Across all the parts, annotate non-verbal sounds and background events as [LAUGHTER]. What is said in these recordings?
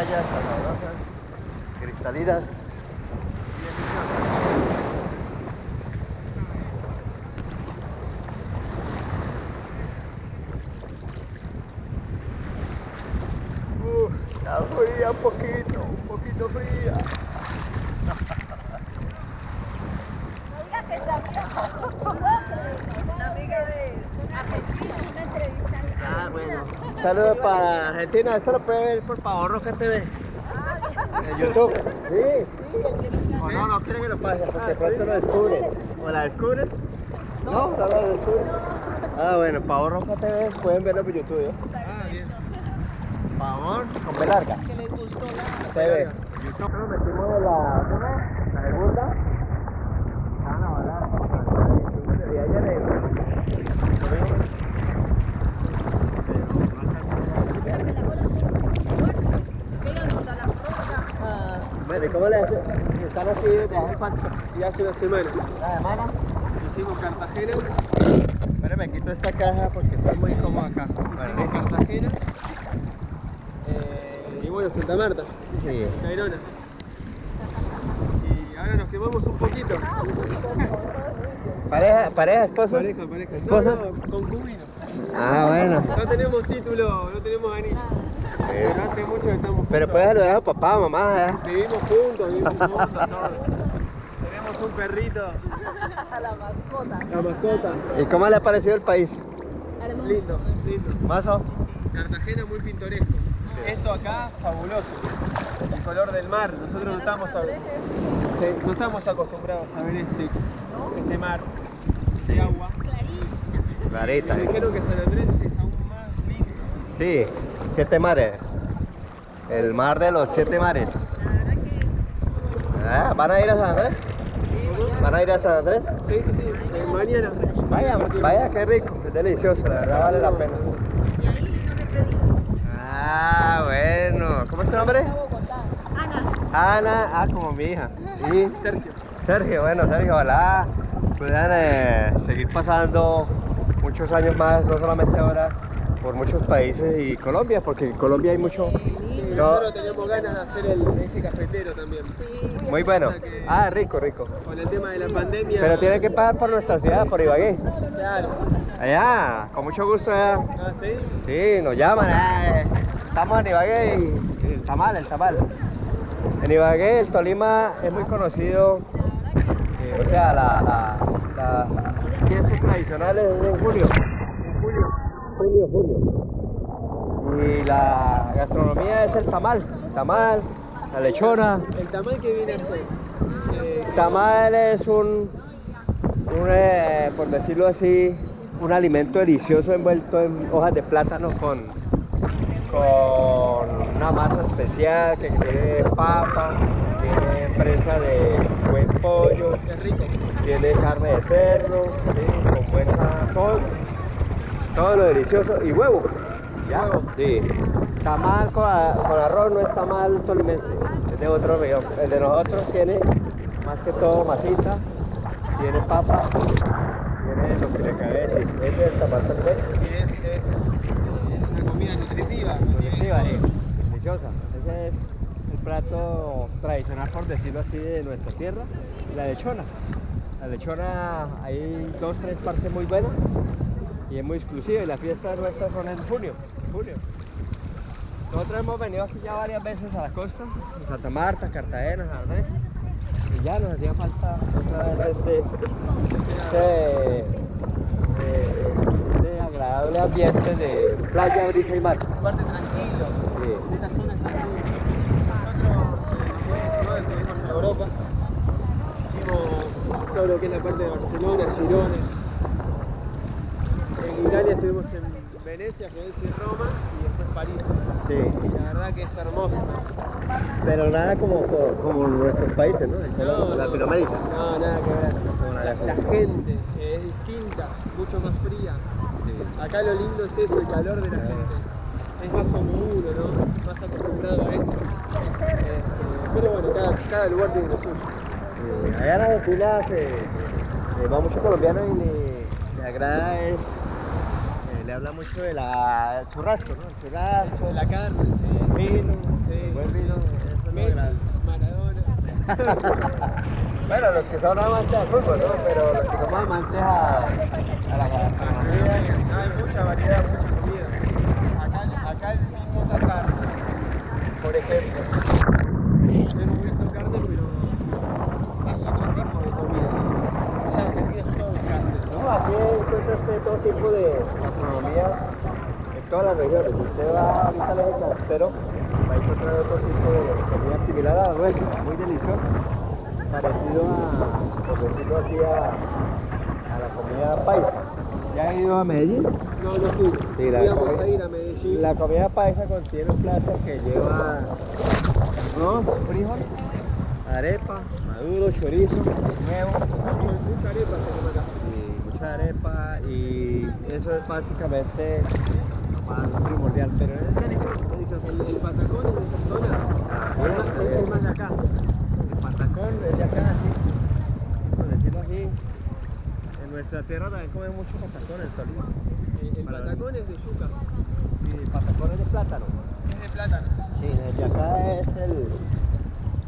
playas sabrosas, cristalinas. Uf, está fría un poquito, un poquito fría. No digas que está Una amiga de Argentina, una entrevista. Ah, bueno. Saludos para Argentina. Esto lo puede ver por Pavo Roca TV. En YouTube. Sí. O no, no quieren que lo pase porque de pronto lo descubren. ¿O la descubren? No, no la descubren. Ah, bueno, Pavo Roca TV pueden verlo por YouTube. ¿eh? Ah, bien. Pavón con B larga. Que les gustó la... TV. YouTube. Nos metimos ¿cómo? la segunda. Estaban a volar. Y ayer en- Pegan contra la roca. Bueno, ¿y cómo le hacen? Están así desde hace cuánto? Y hace una semana ¿Una semana? hicimos Cartagena, Espera, me quito esta caja porque está muy cómodo acá. Bueno, hicimos Cartagena eh, y bueno, Santa Marta, sí. Cairona. Y ahora nos quemamos un poquito. ¿Pareja, pareja, esposos? Pareja, pareja. ¿Esposas? No, no, concubinos. Ah, bueno. No tenemos título, no tenemos anillo. Pero hace mucho que estamos Pero juntos. puedes saludar a papá, mamá. ¿eh? Vivimos juntos, vivimos [LAUGHS] juntos. Tenemos un perrito, [LAUGHS] A la mascota. la mascota. ¿Y cómo le ha parecido el país? Hermoso. Lindo, lindo. ¿Mazo? Cartagena muy pintoresco. Esto acá, fabuloso. El color del mar. Nosotros no estamos, a- sí, no estamos acostumbrados a ver este, este mar de agua. Clarita. Me dijeron que San Andrés es aún más lindo. Sí, siete mares. El mar de los siete mares. Ah, ¿Van a ir a San Andrés? ¿Van a ir a San Andrés? Sí, sí, sí. Mañana. Vaya, vaya, qué rico, es delicioso, la verdad vale la pena. Ah, bueno. ¿Cómo es tu nombre? Ana. Ana, ah, como mi hija. Y Sergio. Sergio, bueno, Sergio, ojalá puedan eh, seguir pasando muchos años más, no solamente ahora, por muchos países y Colombia, porque en Colombia hay mucho. Sí, No. nosotros teníamos ganas de hacer el eje cafetero también. Muy bueno. Ah, rico, rico. Con el tema de la pandemia. Pero tienen que pagar por nuestra ciudad, por Ibagué. Claro. Allá, con mucho gusto allá. Ah, sí. Sí, nos llaman. eh, Estamos en Ibagué y el tamal, el tamal. En Ibagué, el Tolima es muy conocido. eh, o sea, la, la, la fiesta tradicional es en junio. En julio. Junio. Y la gastronomía es el tamal. Tamal, la lechona. El tamal que viene a ser. eh, El tamal es un, un, eh, por decirlo así, un alimento delicioso envuelto en hojas de plátano con, con una masa especial que tiene papa, tiene presa de buen pollo, tiene carne de cerdo, ¿sí? con buen sazón, todo lo delicioso y huevo. ¿ya? Sí. Tamal con, a- con arroz no es tamal tolimense, es de otro región. El de nosotros tiene más que todo masita, tiene papa, tiene lo que le cabe decir. Ese es el tamal tolimense. Y es, es, es una comida nutritiva. Nutritiva, sí. Deliciosa. Ese es el plato tradicional, por decirlo así, de nuestra tierra. La lechona. La lechona, hay dos, tres partes muy buenas y es muy exclusiva. Y las fiestas nuestras son en junio. junio. Nosotros hemos venido aquí ya varias veces a la costa, en Santa Marta, Cartagena, Andrés. Y ya nos hacía falta otra vez este, este, eh, este agradable ambiente de playa, brisa y mar. Aparte tranquilo. Sí. Esta zona es tranquila. Nosotros en 2019 estuvimos en Europa. Hicimos todo lo que es la parte de Barcelona, Girona. Estuvimos en Venecia, Florencia y Roma y después París. Sí, Y la verdad que es hermoso. pero nada como, como, como nuestros países, ¿no? En No, no. Latinoamérica. No, nada que ver. La gente es distinta, mucho más fría. Acá lo lindo es eso, el calor de la gente. Es más como uno, ¿no? Más acostumbrado a esto. Este, pero bueno, cada, cada lugar tiene lo suyo. Eh, allá en Argentina se, eh, va mucho colombiano y le, le agrada es le habla mucho de la churrasco, ¿no? El churrasco, De la carne, sí. vino, Sí. buen vino, eso Messi. Maradona. [LAUGHS] Bueno, los que son amantes al fútbol, ¿no? Pero los que somos amantes a, a la gastronomía, No, hay mucha variedad, mucha comida. Acá, acá el mismo está carne, por ejemplo. Yo no muestro carne, pero es otro tipo de comida. Ya Argentina es todo carne. no, aquí encuentra usted todo tipo de gastronomía las regiones. Si usted va ahorita al eje cafetero, va a encontrar otro tipo de comida similar a la nuestra, muy deliciosa, parecido a, por decirlo así, a, a la comida paisa. ¿Ya ha ido a Medellín? No, no fui. Sí, la Íbamos comida- a ir a Medellín. La comida paisa contiene un plato que lleva arroz, frijol, arepa, maduro, chorizo, huevo Mucha arepa se come acá. y mucha arepa y eso es básicamente más primordial, pero. El, el patacón es de esta zona. Es más, es más de acá. El patacón es de acá, así, por decirlo así. En nuestra tierra también comemos mucho patacón, el Tolima. El, el Para- patacón es de yuca. Y el patacón es de plátano. Es de plátano. Sí, el de acá es el,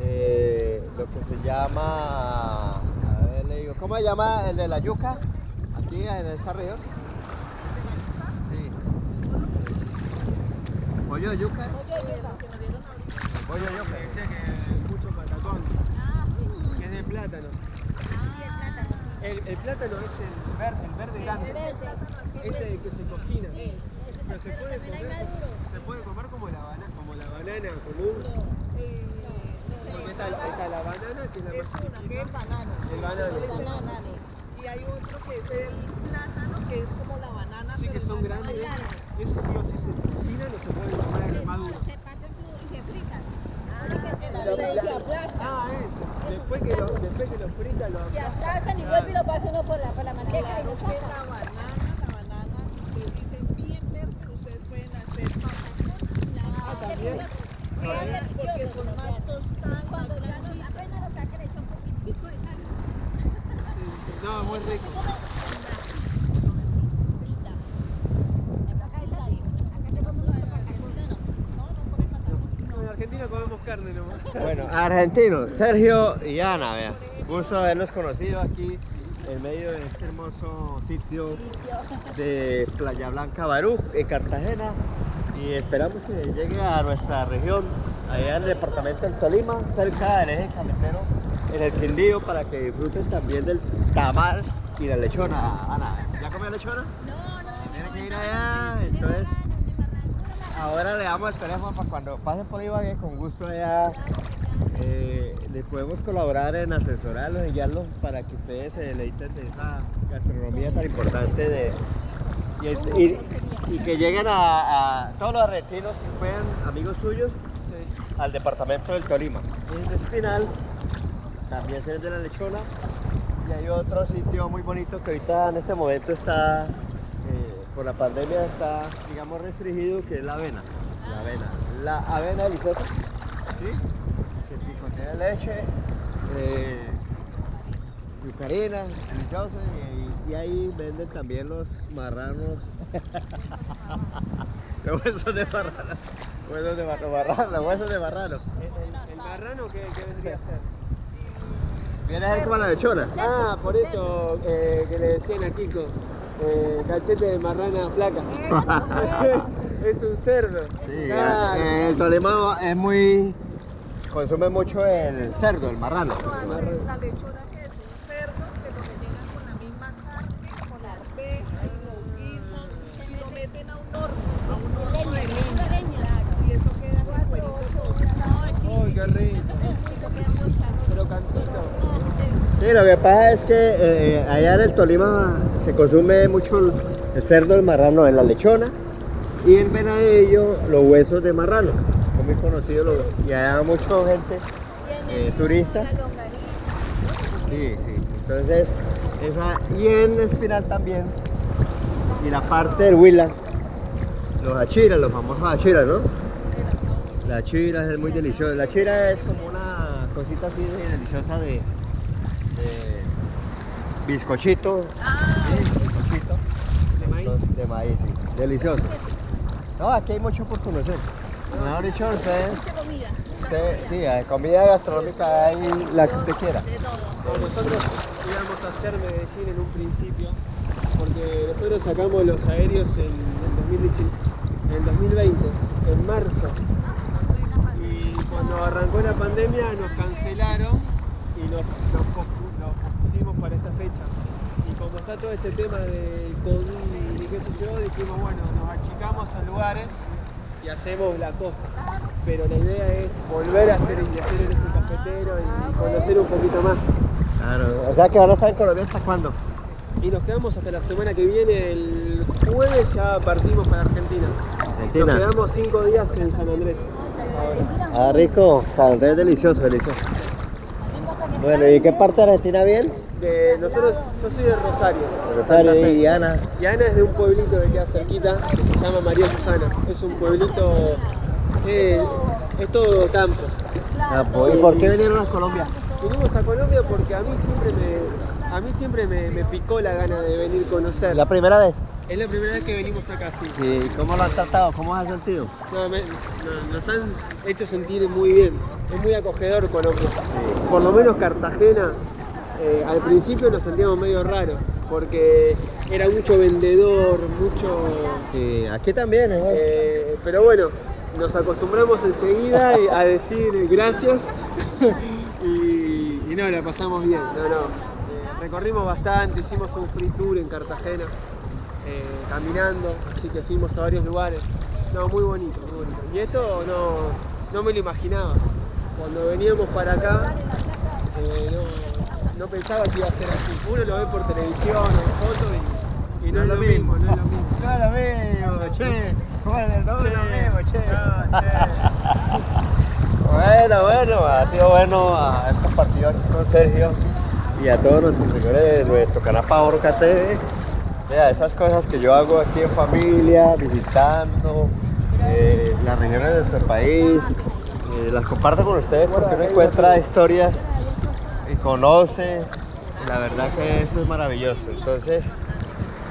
eh, lo que se llama, a ver, le digo, ¿cómo se llama el de la yuca? Aquí en esta región. Sí. ¿Pollo de yuca? Pollo de yuca. Decía que mucho patacón. Que es de plátano. El, el plátano es el verde, el verde grande. Ese que se cocina. Pero se puede comer, se puede comer como la banana, como la banana común. Porque está la banana que es la Es más una, que es chiquita. el banano. El banano. El banano. Y hay otro que es el plátano, que es como la banana. Sí, que son grandes. grande. Eso sí o sí se cocina, no se puede comer maduro. Pero se aplastan. Ah, eso. Después que lo, después que lo frita, lo Se aplastan. aplastan y vuelve y lo pasa uno por la, por la manteca y Claro lo que la banana, la banana, ustedes dicen bien verde, ustedes pueden hacer patacón. Ah, también. Porque son más tostadas, Cuando ya blanditas. apenas lo saca le echa un poquitico de sal. No, muy rico. Argentina comemos carne nomás. Bueno, argentinos, Sergio y Ana, vean. Gusto haberlos conocido aquí en medio de este hermoso sitio de Playa Blanca Barú, en Cartagena. Y esperamos que llegue a nuestra región, allá en el departamento del Tolima, cerca del eje cafetero, en el Quindío, para que disfruten también del tamal y la lechona. Ana, ¿ya comió lechona? No, no, Tiene que ir allá, entonces ahora le damos el teléfono para cuando pasen por Ibagué, con gusto allá eh, les podemos colaborar en asesorarlos y guiarlos para que ustedes se deleiten de esa gastronomía tan importante de, y, es- y- y que lleguen a, a todos los argentinos que puedan, amigos suyos, Sí. al departamento del Tolima. En el Espinal también se vende la lechona y hay otro sitio muy bonito que ahorita en este momento está, eh, por la pandemia está, digamos, restringido, que es la avena. La avena. La avena deliciosa, ¿sí? Leche, eh, yucarina, deliciosa, y, y ahí venden también los marranos. [LAUGHS] los huesos de marrano. Huesos de marrano, marrano, huesos de marrano. El, el- el marrano, ¿qué, qué vendría a ser? Viene a ser como la lechona. Ah, por eso eh, que le decían a Kiko, eh, cachete de marrana flaca. [LAUGHS] [LAUGHS] es un cerdo. Sí, Claro. eh, el Tolima es muy. Consume mucho el cerdo, el marrano. La lechona que es un cerdo que lo rellenan con la misma carne, con arveja y lo guisan y lo meten a un horno, a un horno de leña. Y eso queda con cuerito qué rico. Pero cantito. Sí, lo que pasa es que eh, allá en el Tolima se consume mucho el, el cerdo, el marrano en la lechona y en Venadillo los huesos de marrano. Muy conocidos los- y allá mucha gente eh, turista. Sí, sí. Entonces, esa, y en Espinal también. Y la parte del Huila, los achiras, los famosos achiras, ¿no? La chira es muy deliciosa. La chira es como una cosita así de deliciosa de, de bizcochito. Ah. Sí, bizcochito. De maíz. de maíz, sí. delicioso. No, aquí hay mucho por conocer. Mucha comida. sí, comida gastronómica hay la que usted quiera. Nosotros íbamos a hacer Medellín en un principio, porque nosotros sacamos los aéreos en el 2019 en el 2020, en marzo. Y cuando arrancó la pandemia nos cancelaron y nos, nos pospusimos para esta fecha. Y como está todo este tema del COVID y qué sé yo, dijimos, bueno, nos achicamos a lugares y hacemos la costa. Pero la idea es volver a hacer, y hacer en este cafetero y conocer un poquito más. Claro, o sea que van a estar en Colombia hasta cuándo? Y nos quedamos hasta la semana que viene, el jueves ya partimos para Argentina. Nos Argentina. quedamos cinco días en San Andrés. Ah, rico, San Andrés es delicioso, delicioso. Bueno, ¿y qué parte de Argentina bien? De, nosotros, yo soy de Rosario. Rosario y Ana. Y Ana es de un pueblito que queda cerquita, que se llama María Susana. Es un pueblito, eh, es todo campo. ¿Y por qué vinieron a Colombia? Vinimos a Colombia porque a mí siempre me, a mí siempre me, me picó la gana de venir a conocer. ¿La primera vez? Es la primera vez que venimos acá, sí. ¿Y cómo lo han tratado? ¿Cómo has sentido? No, me- no, nos han hecho sentir muy bien. Es muy acogedor Colombia. Por lo menos Cartagena, eh, al principio nos sentíamos medio raros, porque era mucho vendedor, mucho... Sí, aquí también, ¿eh? eh, pero bueno, nos acostumbramos enseguida a decir gracias [LAUGHS] y, y no, la pasamos bien. No, no. Eh, recorrimos bastante, hicimos un free tour en Cartagena, caminando, así que fuimos a varios lugares. No, muy bonito, muy bonito. Y esto no, no me lo imaginaba. Cuando veníamos para acá, no, no pensaba que iba a ser así. Uno lo ve por televisión o en fotos y, y no, es lo mismo, no es lo mismo. No es lo mismo, che. Bueno, no es lo mismo, che. No, che. [LAUGHS] Bueno, bueno, ha sido bueno a estos partidos aquí con Sergio y a todos nuestros seguidores de nuestro canal Favorca TV. Vea, esas cosas que yo hago aquí en familia, visitando eh, las regiones de nuestro país, eh, las comparto con ustedes porque uno encuentra historias y conoce. y la verdad que eso es maravilloso. Entonces,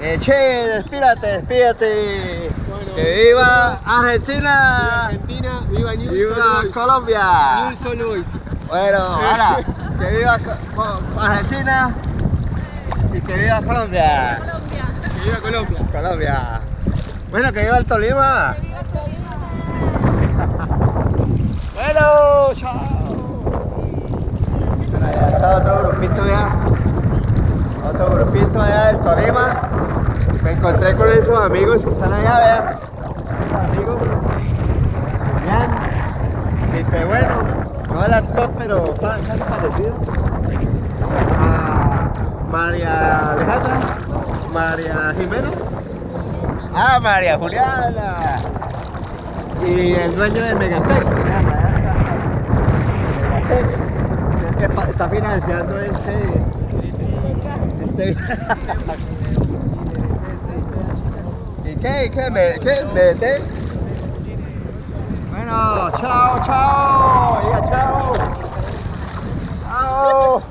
eh, che, despídate, despídate. Bueno. que viva Viva Argentina. Argentina, viva New Viva. Colombia. Bueno, [LAUGHS] ahora, que viva Argentina y que viva Colombia. Que viva Colombia. Colombia. Bueno, que viva el Tolima. [LAUGHS] bueno, chao. Bueno, allá otro grupito ya. Otro grupito allá del Tolima. Me encontré con esos amigos que están allá, vean. Amigos. Julián. Felipe Bueno. No el actor, pero casi parecido. Ah, María Alejandra. María Jimena. Ah, María Juliana. Y el dueño de Megatex. Megatex. Está financiando este. Este. [LAUGHS] ¿Y qué? ¿Y qué? ¿Me, qué? ¿Megatex? Bueno, chao, chao. Diga chao. Chao.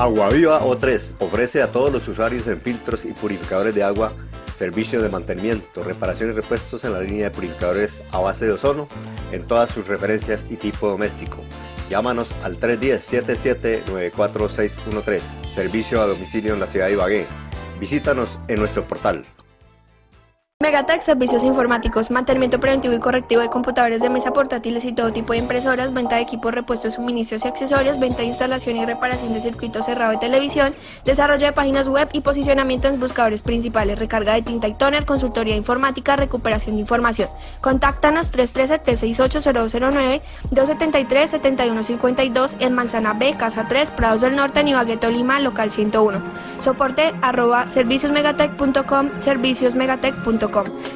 Agua Viva O3 ofrece a todos los usuarios en filtros y purificadores de agua servicios de mantenimiento, reparación y repuestos en la línea de purificadores a base de ozono en todas sus referencias y tipo doméstico. Llámanos al 310-77-94613, servicio a domicilio en la ciudad de Ibagué. Visítanos en nuestro portal. Megatech Servicios Informáticos, mantenimiento preventivo y correctivo de computadores de mesa portátiles y todo tipo de impresoras, venta de equipos, repuestos, suministros y accesorios, venta de instalación y reparación de circuito cerrado de televisión, desarrollo de páginas web y posicionamiento en buscadores principales, recarga de tinta y toner, consultoría informática, recuperación de información. Contáctanos 313-368-0209, 273-7152 en Manzana B, Casa 3, Prados del Norte, en Ibagué, Tolima, local 101. Soporte arroba serviciosmegatech.com, serviciosmegatech.com.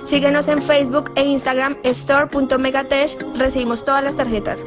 Síguenos en Facebook e Instagram store.megatech. Recibimos todas las tarjetas.